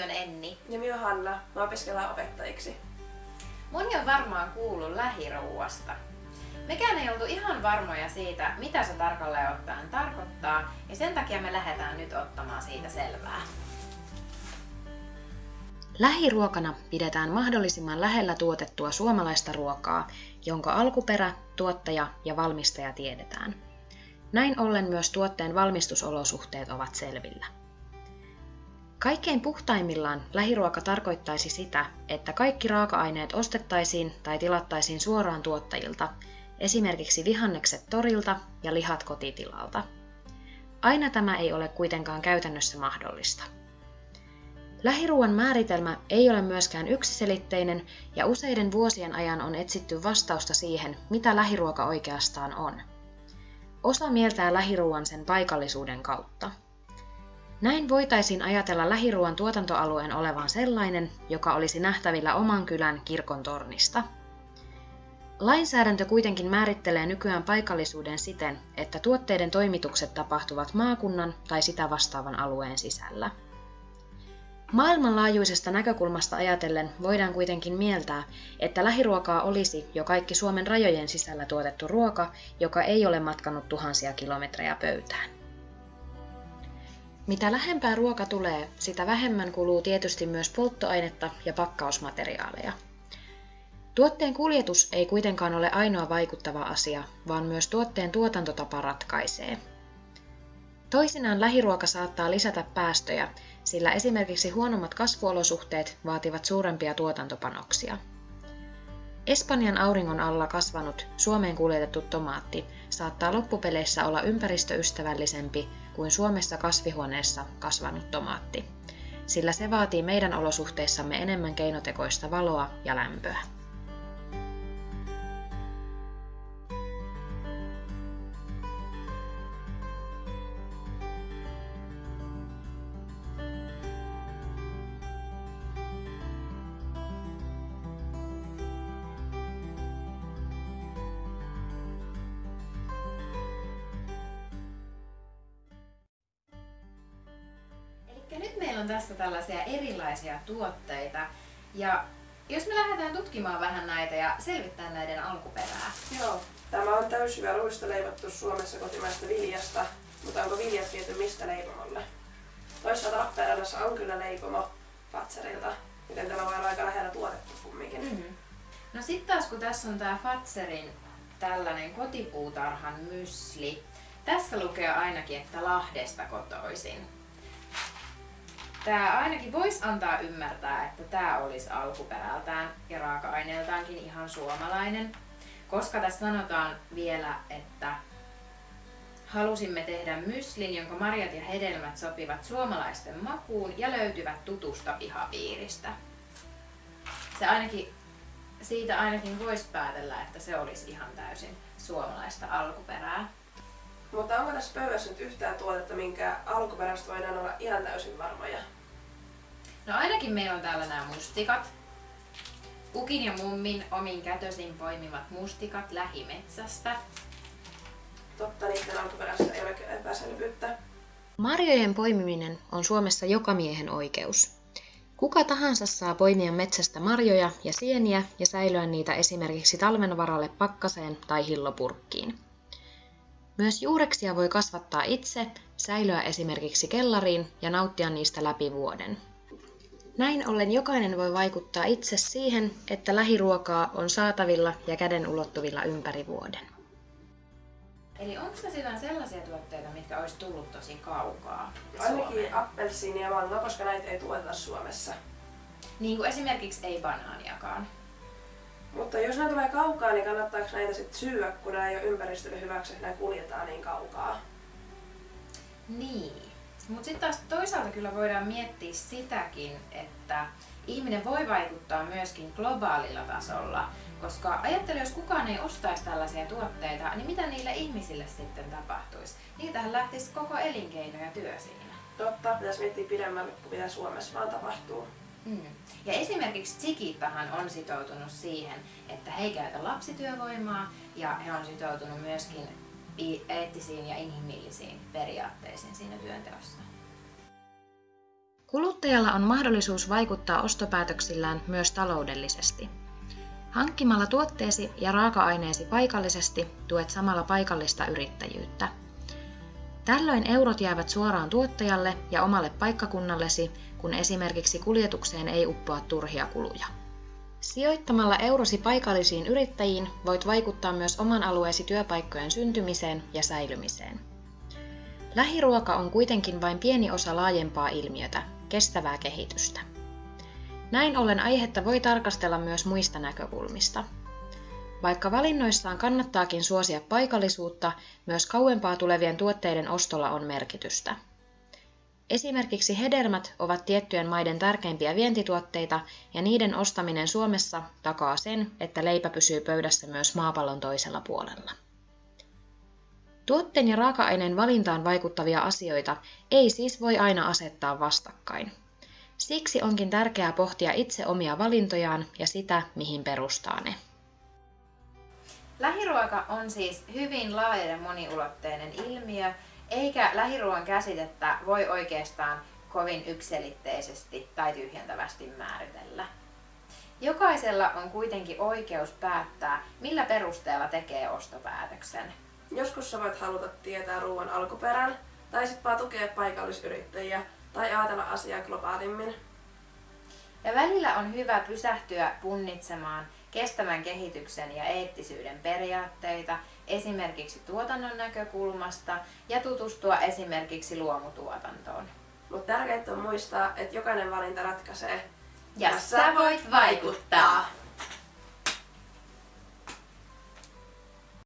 nimi on Enni. Nimi on Hanna. Mä opiskellaan opettajiksi. Moni on varmaan kuullut lähiruuasta. Mekään ei oltu ihan varmoja siitä, mitä se tarkalleen ottaen tarkoittaa, ja sen takia me lähdetään nyt ottamaan siitä selvää. Lähiruokana pidetään mahdollisimman lähellä tuotettua suomalaista ruokaa, jonka alkuperä, tuottaja ja valmistaja tiedetään. Näin ollen myös tuotteen valmistusolosuhteet ovat selvillä. Kaikkein puhtaimmillaan lähiruoka tarkoittaisi sitä, että kaikki raaka-aineet ostettaisiin tai tilattaisiin suoraan tuottajilta, esimerkiksi vihannekset torilta ja lihat kotitilalta. Aina tämä ei ole kuitenkaan käytännössä mahdollista. Lähiruuan määritelmä ei ole myöskään yksiselitteinen ja useiden vuosien ajan on etsitty vastausta siihen, mitä lähiruoka oikeastaan on. Osa mieltää lähiruuan sen paikallisuuden kautta. Näin voitaisiin ajatella lähiruuan tuotantoalueen olevan sellainen, joka olisi nähtävillä oman kylän kirkon tornista. Lainsäädäntö kuitenkin määrittelee nykyään paikallisuuden siten, että tuotteiden toimitukset tapahtuvat maakunnan tai sitä vastaavan alueen sisällä. Maailmanlaajuisesta näkökulmasta ajatellen voidaan kuitenkin mieltää, että lähiruokaa olisi jo kaikki Suomen rajojen sisällä tuotettu ruoka, joka ei ole matkannut tuhansia kilometrejä pöytään. Mitä lähempää ruoka tulee, sitä vähemmän kuluu tietysti myös polttoainetta ja pakkausmateriaaleja. Tuotteen kuljetus ei kuitenkaan ole ainoa vaikuttava asia, vaan myös tuotteen tuotantotapa ratkaisee. Toisinaan lähiruoka saattaa lisätä päästöjä, sillä esimerkiksi huonommat kasvuolosuhteet vaativat suurempia tuotantopanoksia. Espanjan auringon alla kasvanut Suomeen kuljetettu tomaatti saattaa loppupeleissä olla ympäristöystävällisempi kuin Suomessa kasvihuoneessa kasvanut tomaatti, sillä se vaatii meidän olosuhteissamme enemmän keinotekoista valoa ja lämpöä. On tässä tällaisia erilaisia tuotteita. Ja jos me lähdetään tutkimaan vähän näitä ja selvittämään näiden alkuperää. Joo. Tämä on täysjyvä ruista leivottu Suomessa kotimaista viljasta, mutta onko viljat viety mistä leipomolle? Toisaalta Lappeenrannassa on kyllä leipomo Fatserilta, joten tämä voi olla aika lähellä tuotettu kumminkin. Mm-hmm. No sitten taas kun tässä on tää Fatserin tällainen kotipuutarhan mysli. Tässä lukee ainakin, että Lahdesta kotoisin. Tämä ainakin voisi antaa ymmärtää, että tämä olisi alkuperältään ja raaka-aineeltaankin ihan suomalainen, koska tässä sanotaan vielä, että halusimme tehdä myslin, jonka marjat ja hedelmät sopivat suomalaisten makuun ja löytyvät tutusta pihapiiristä. Se ainakin, siitä ainakin voisi päätellä, että se olisi ihan täysin suomalaista alkuperää. Mutta onko tässä pöydässä nyt yhtään tuotetta, minkä alkuperäistä voidaan olla ihan täysin varmoja? No ainakin meillä on täällä nämä mustikat. Ukin ja mummin omin kätösin poimimat mustikat lähimetsästä. Totta, niiden alkuperäistä ei ole epäselvyyttä. Marjojen poimiminen on Suomessa jokamiehen oikeus. Kuka tahansa saa poimia metsästä marjoja ja sieniä ja säilyä niitä esimerkiksi talven varalle pakkaseen tai hillopurkkiin. Myös juureksia voi kasvattaa itse, säilyä esimerkiksi kellariin ja nauttia niistä läpi vuoden. Näin ollen jokainen voi vaikuttaa itse siihen, että lähiruokaa on saatavilla ja käden ulottuvilla ympäri vuoden. Eli onko jotain sellaisia tuotteita, mitkä olisi tullut tosi kaukaa Ainakin Suomeen? appelsiini ja mango, koska näitä ei tuoteta Suomessa. Niin kuin esimerkiksi ei banaaniakaan. Mutta jos nämä tulee kaukaa, niin kannattaako näitä sitten syödä, kun nämä ei ole ympäristölle hyväksi, että nämä kuljetaan niin kaukaa? Niin. Mutta sitten taas toisaalta kyllä voidaan miettiä sitäkin, että ihminen voi vaikuttaa myöskin globaalilla tasolla. Koska ajattele, jos kukaan ei ostaisi tällaisia tuotteita, niin mitä niille ihmisille sitten tapahtuisi? Niitähän lähtisi koko elinkeino ja työ siinä. Totta, pitäisi miettiä pidemmälle kuin mitä Suomessa vaan tapahtuu. Mm. Ja esimerkiksi Chiquitahan on sitoutunut siihen, että he ei käytä lapsityövoimaa ja he on sitoutunut myöskin eettisiin ja inhimillisiin periaatteisiin siinä työnteossa. Kuluttajalla on mahdollisuus vaikuttaa ostopäätöksillään myös taloudellisesti. Hankkimalla tuotteesi ja raaka-aineesi paikallisesti tuet samalla paikallista yrittäjyyttä. Tällöin eurot jäävät suoraan tuottajalle ja omalle paikkakunnallesi, kun esimerkiksi kuljetukseen ei uppoa turhia kuluja. Sijoittamalla eurosi paikallisiin yrittäjiin voit vaikuttaa myös oman alueesi työpaikkojen syntymiseen ja säilymiseen. Lähiruoka on kuitenkin vain pieni osa laajempaa ilmiötä, kestävää kehitystä. Näin ollen aihetta voi tarkastella myös muista näkökulmista. Vaikka valinnoissaan kannattaakin suosia paikallisuutta, myös kauempaa tulevien tuotteiden ostolla on merkitystä. Esimerkiksi hedelmät ovat tiettyjen maiden tärkeimpiä vientituotteita ja niiden ostaminen Suomessa takaa sen, että leipä pysyy pöydässä myös maapallon toisella puolella. Tuotteen ja raaka-aineen valintaan vaikuttavia asioita ei siis voi aina asettaa vastakkain. Siksi onkin tärkeää pohtia itse omia valintojaan ja sitä, mihin perustaa ne. Lähiruoka on siis hyvin laaja ja moniulotteinen ilmiö, eikä lähiruoan käsitettä voi oikeastaan kovin ykselitteisesti tai tyhjentävästi määritellä. Jokaisella on kuitenkin oikeus päättää, millä perusteella tekee ostopäätöksen. Joskus sä voit haluta tietää ruoan alkuperän, tai sitten vaan tukea paikallisyrittäjiä, tai ajatella asiaa globaalimmin. Ja välillä on hyvä pysähtyä punnitsemaan kestävän kehityksen ja eettisyyden periaatteita esimerkiksi tuotannon näkökulmasta ja tutustua esimerkiksi luomutuotantoon. Mutta tärkeintä on muistaa, että jokainen valinta ratkaisee. Ja sä voit vaikuttaa!